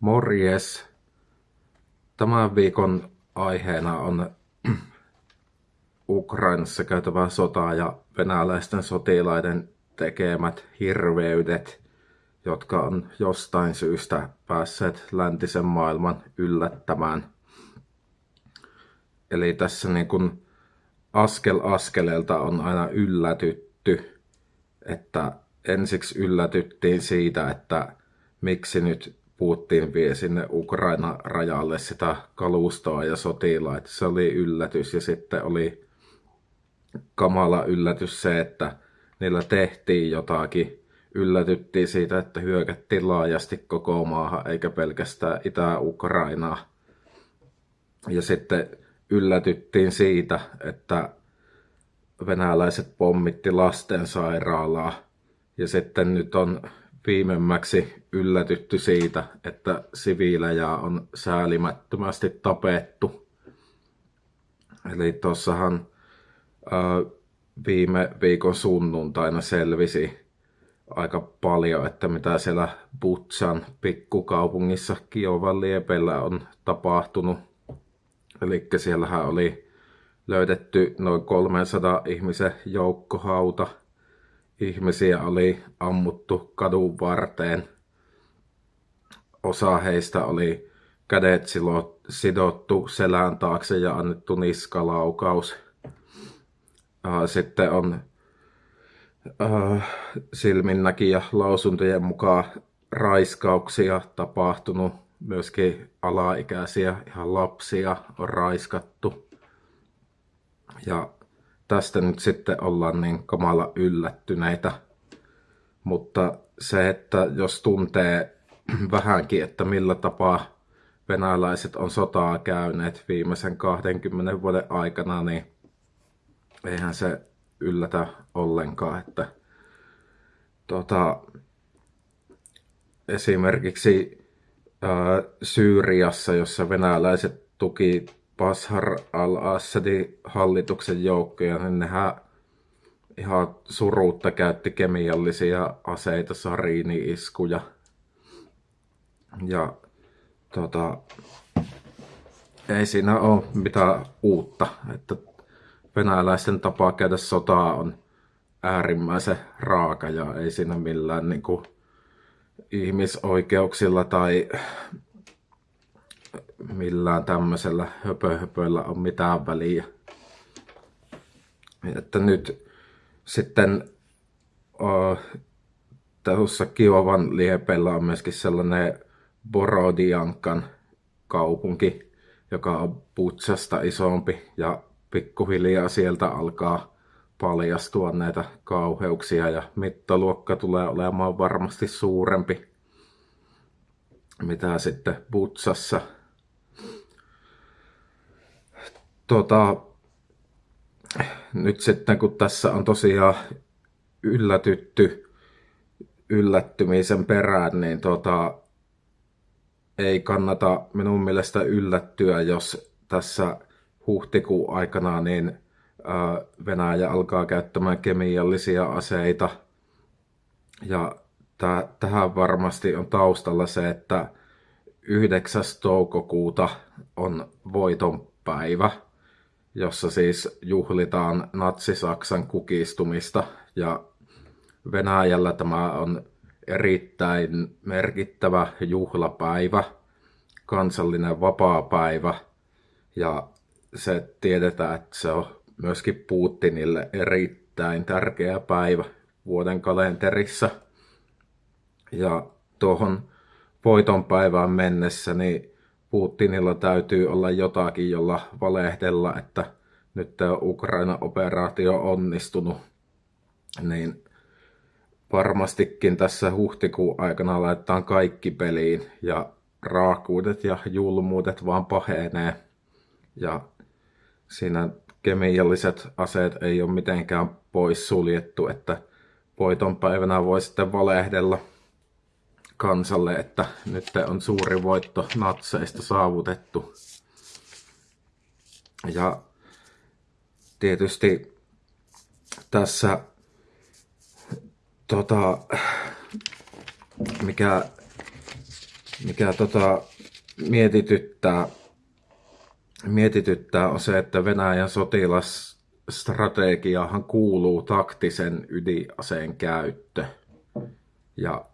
Morjes! Tämän viikon aiheena on Ukrainassa käytävä sota ja venäläisten sotilaiden tekemät hirveydet, jotka on jostain syystä päässeet läntisen maailman yllättämään. Eli tässä niin kuin askel askeleelta on aina yllätytty, että ensiksi yllätyttiin siitä, että miksi nyt Putin vie sinne Ukraina rajalle sitä kalustoa ja sotilaita. Se oli yllätys ja sitten oli kamala yllätys se, että niillä tehtiin jotakin. Yllätyttiin siitä, että hyökättiin laajasti koko maahan eikä pelkästään Itä-Ukrainaa. Ja sitten yllätyttiin siitä, että venäläiset pommitti lastensairaalaa. Ja sitten nyt on viimemmäksi yllätytty siitä, että siviilejä on säälimättömästi tapettu. Eli tuossahan viime viikon sunnuntaina selvisi aika paljon, että mitä siellä Butsan pikkukaupungissa Kiovan liepellä on tapahtunut. Eli siellähän oli löydetty noin 300 ihmisen joukkohauta ihmisiä oli ammuttu kadun varteen. Osa heistä oli kädet sidottu selän taakse ja annettu niskalaukaus. Sitten on silminnäkijä lausuntojen mukaan raiskauksia tapahtunut. Myöskin alaikäisiä, ihan lapsia on raiskattu. Ja tästä nyt sitten ollaan niin kamala yllättyneitä. Mutta se, että jos tuntee vähänkin, että millä tapaa venäläiset on sotaa käyneet viimeisen 20 vuoden aikana, niin eihän se yllätä ollenkaan, että tota, esimerkiksi ää, Syyriassa, jossa venäläiset tuki Bashar al-Assadin hallituksen joukkoja, niin nehän ihan suruutta käytti kemiallisia aseita, sariini-iskuja. Ja tota, ei siinä ole mitään uutta, että venäläisten tapa käydä sotaa on äärimmäisen raaka ja ei siinä millään niin kuin, ihmisoikeuksilla tai millään tämmöisellä höpöhöpöillä on mitään väliä. Että nyt sitten uh, tuossa Kiovan liepellä on myöskin sellainen Borodiankan kaupunki, joka on Putsasta isompi ja pikkuhiljaa sieltä alkaa paljastua näitä kauheuksia ja mittaluokka tulee olemaan varmasti suurempi mitä sitten Butsassa tota, nyt sitten kun tässä on tosiaan yllätytty yllättymisen perään, niin tota, ei kannata minun mielestä yllättyä, jos tässä huhtikuun aikana niin Venäjä alkaa käyttämään kemiallisia aseita. Ja tähän varmasti on taustalla se, että 9. toukokuuta on voiton päivä jossa siis juhlitaan natsi-Saksan kukistumista ja Venäjällä tämä on erittäin merkittävä juhlapäivä, kansallinen vapaapäivä ja se tiedetään, että se on myöskin Putinille erittäin tärkeä päivä vuoden kalenterissa. Ja tuohon voiton päivään mennessä niin Putinilla täytyy olla jotakin, jolla valehdella, että nyt tämä Ukraina-operaatio on onnistunut, niin varmastikin tässä huhtikuun aikana laitetaan kaikki peliin ja raakuudet ja julmuudet vaan pahenee. Ja siinä kemialliset aseet ei ole mitenkään pois suljettu, että voiton päivänä voi sitten valehdella kansalle, että nyt on suuri voitto natseista saavutettu. Ja tietysti tässä tota, mikä mikä tota, mietityttää, mietityttää on se, että Venäjän sotilasstrategiahan kuuluu taktisen ydinaseen käyttö. Ja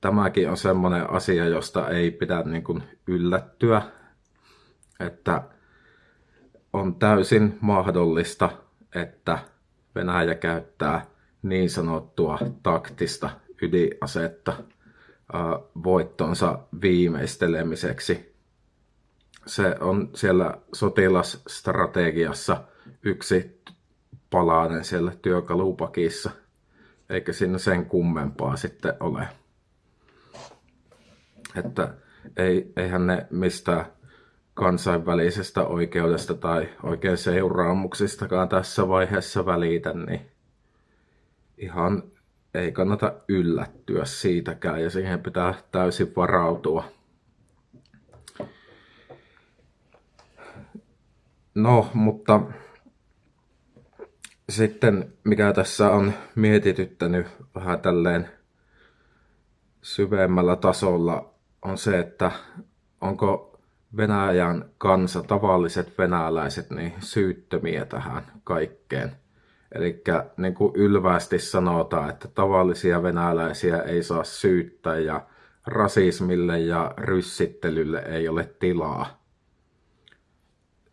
tämäkin on semmoinen asia, josta ei pidä niin kuin yllättyä, että on täysin mahdollista, että Venäjä käyttää niin sanottua taktista ydinasetta voittonsa viimeistelemiseksi. Se on siellä sotilasstrategiassa yksi palanen siellä työkalupakissa, eikä siinä sen kummempaa sitten ole. Että ei, eihän ne mistään kansainvälisestä oikeudesta tai oikein seuraamuksistakaan tässä vaiheessa välitä, niin ihan ei kannata yllättyä siitäkään ja siihen pitää täysin varautua. No, mutta sitten mikä tässä on mietityttänyt vähän tälleen syvemmällä tasolla on se, että onko Venäjän kansa, tavalliset venäläiset, niin syyttömiä tähän kaikkeen. Eli niin kuin ylvästi sanotaan, että tavallisia venäläisiä ei saa syyttää ja rasismille ja ryssittelylle ei ole tilaa.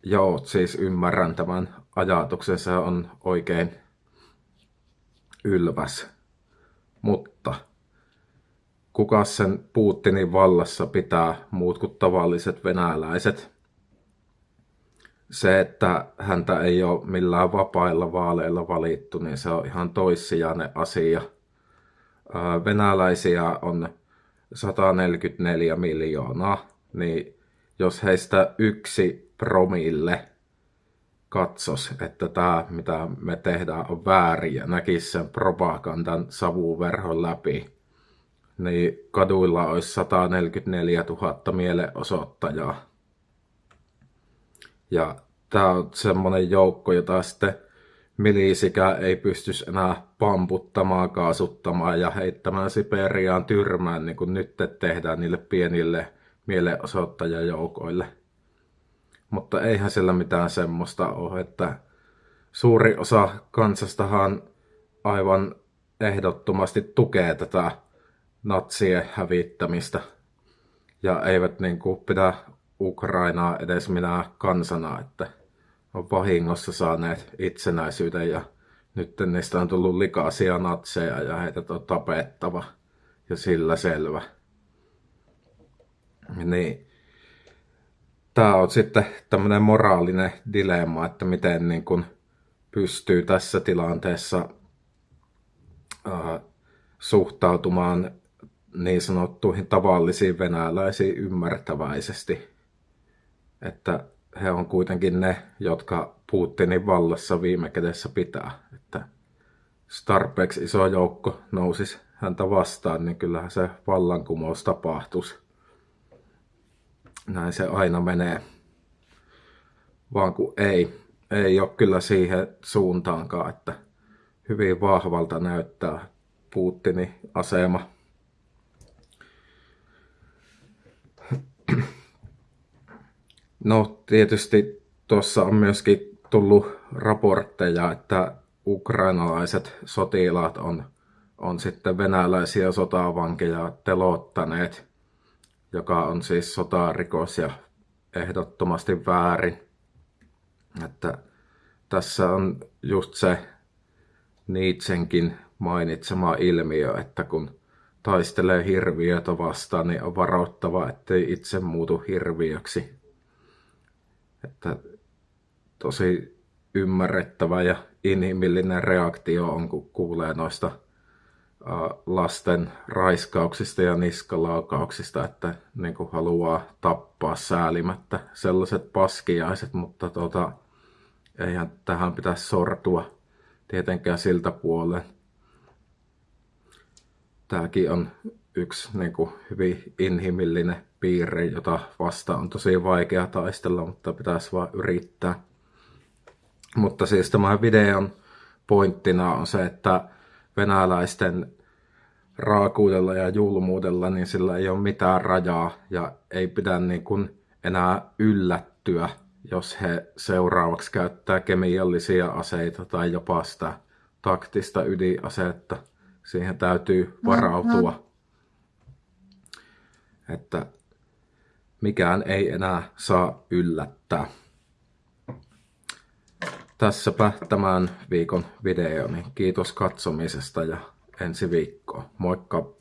Joo, siis ymmärrän tämän ajatuksen, se on oikein ylväs. Mutta kuka sen Putinin vallassa pitää muut kuin tavalliset venäläiset? se, että häntä ei ole millään vapailla vaaleilla valittu, niin se on ihan toissijainen asia. Venäläisiä on 144 miljoonaa, niin jos heistä yksi promille katsos, että tämä, mitä me tehdään, on väärin ja näkisi sen propagandan savuverhon läpi, niin kaduilla olisi 144 000 mielenosoittajaa. Ja tämä on semmoinen joukko, jota sitten milisikään ei pystys enää pamputtamaan, kaasuttamaan ja heittämään Siperiaan tyrmään, niin kuin nyt tehdään niille pienille mielenosoittajajoukoille. Mutta eihän sillä mitään semmoista ole, että suuri osa kansastahan aivan ehdottomasti tukee tätä natsien hävittämistä. Ja eivät niin kuin pidä Ukrainaa edes minä kansana, että on vahingossa saaneet itsenäisyyden ja nyt niistä on tullut likaisia natseja ja heitä on tapettava. Ja sillä selvä. Niin, tämä on sitten tämmöinen moraalinen dilemma, että miten niin kun pystyy tässä tilanteessa suhtautumaan niin sanottuihin tavallisiin venäläisiin ymmärtäväisesti että he on kuitenkin ne, jotka Putinin vallassa viime kädessä pitää. Että Starpex iso joukko nousisi häntä vastaan, niin kyllähän se vallankumous tapahtuisi. Näin se aina menee. Vaan kun ei, ei ole kyllä siihen suuntaankaan, että hyvin vahvalta näyttää Putinin asema. No tietysti tuossa on myöskin tullut raportteja, että ukrainalaiset sotilaat on, on sitten venäläisiä sotavankeja telottaneet, joka on siis sotarikos ja ehdottomasti väärin. Että tässä on just se Nietzschenkin mainitsema ilmiö, että kun taistelee hirviötä vastaan, niin on varoittava, ettei itse muutu hirviöksi. Että tosi ymmärrettävä ja inhimillinen reaktio on, kun kuulee noista lasten raiskauksista ja niskalaukauksista, että niin kuin haluaa tappaa säälimättä sellaiset paskiaiset, mutta tota, eihän tähän pitäisi sortua tietenkään siltä puolen. Tämäkin on yksi niin kuin, hyvin inhimillinen piirre, jota vasta on tosi vaikea taistella, mutta pitäisi vaan yrittää. Mutta siis tämän videon pointtina on se, että venäläisten raakuudella ja julmuudella, niin sillä ei ole mitään rajaa ja ei pidä niin kuin enää yllättyä, jos he seuraavaksi käyttää kemiallisia aseita tai jopa sitä taktista ydinasetta. Siihen täytyy varautua, että mikään ei enää saa yllättää. Tässäpä tämän viikon videoni. Kiitos katsomisesta ja ensi viikkoa. Moikka!